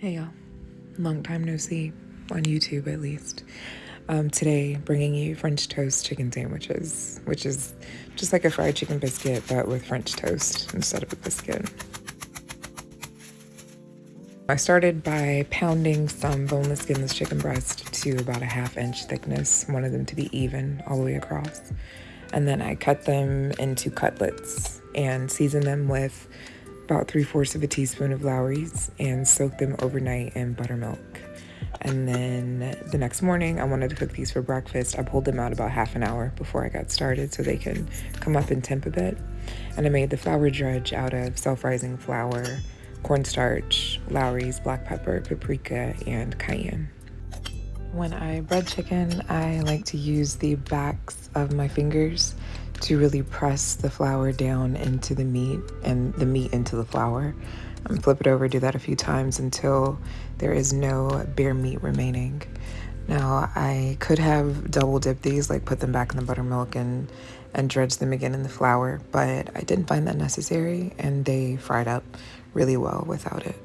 Hey y'all, long time no see, on YouTube at least. Um, today, bringing you French toast chicken sandwiches, which is just like a fried chicken biscuit, but with French toast instead of a biscuit. I started by pounding some boneless, skinless chicken breast to about a half inch thickness, wanted them to be even all the way across. And then I cut them into cutlets and seasoned them with about three fourths of a teaspoon of Lawry's and soak them overnight in buttermilk. And then the next morning, I wanted to cook these for breakfast. I pulled them out about half an hour before I got started so they can come up and temp a bit. And I made the flour drudge out of self rising flour, cornstarch, Lawry's, black pepper, paprika, and cayenne. When I bread chicken, I like to use the backs of my fingers to really press the flour down into the meat and the meat into the flour. Um, flip it over, do that a few times until there is no bare meat remaining. Now, I could have double dipped these, like put them back in the buttermilk and, and dredge them again in the flour, but I didn't find that necessary and they fried up really well without it.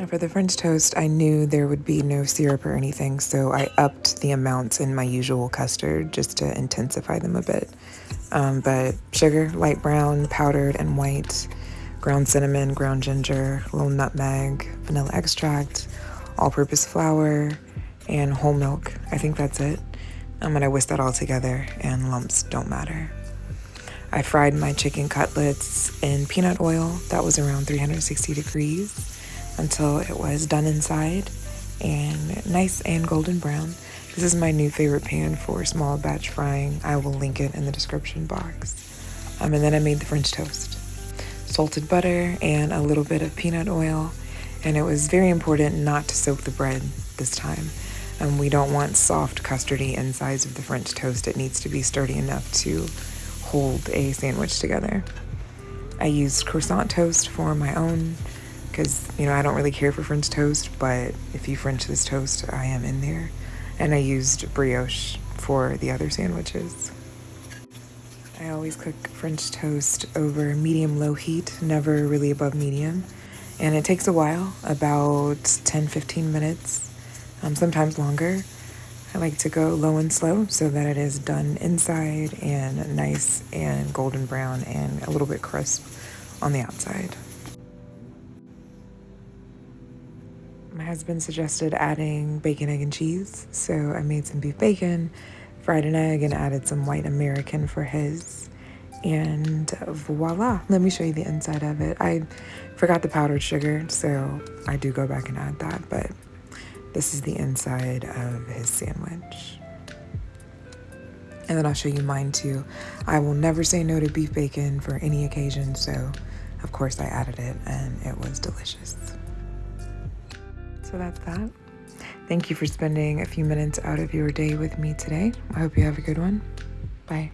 Now for the French toast, I knew there would be no syrup or anything, so I upped the amounts in my usual custard just to intensify them a bit. Um, but sugar, light brown, powdered, and white, ground cinnamon, ground ginger, a little nutmeg, vanilla extract, all-purpose flour, and whole milk. I think that's it. I'm gonna whisk that all together, and lumps don't matter. I fried my chicken cutlets in peanut oil. That was around 360 degrees until it was done inside and nice and golden brown. This is my new favorite pan for small batch frying. I will link it in the description box. Um, and then I made the French toast. Salted butter and a little bit of peanut oil. And it was very important not to soak the bread this time. Um, we don't want soft custardy insides of the French toast. It needs to be sturdy enough to hold a sandwich together. I used croissant toast for my own because, you know, I don't really care for French toast, but if you French this toast, I am in there. And I used brioche for the other sandwiches. I always cook French toast over medium low heat, never really above medium. And it takes a while, about 10 15 minutes, um, sometimes longer. I like to go low and slow so that it is done inside and nice and golden brown and a little bit crisp on the outside. My husband suggested adding bacon, egg, and cheese, so I made some beef bacon, fried an egg, and added some white American for his. And voila, let me show you the inside of it. I forgot the powdered sugar, so I do go back and add that, but this is the inside of his sandwich. And then I'll show you mine too. I will never say no to beef bacon for any occasion, so of course I added it and it was delicious. So that's that. Thank you for spending a few minutes out of your day with me today. I hope you have a good one. Bye.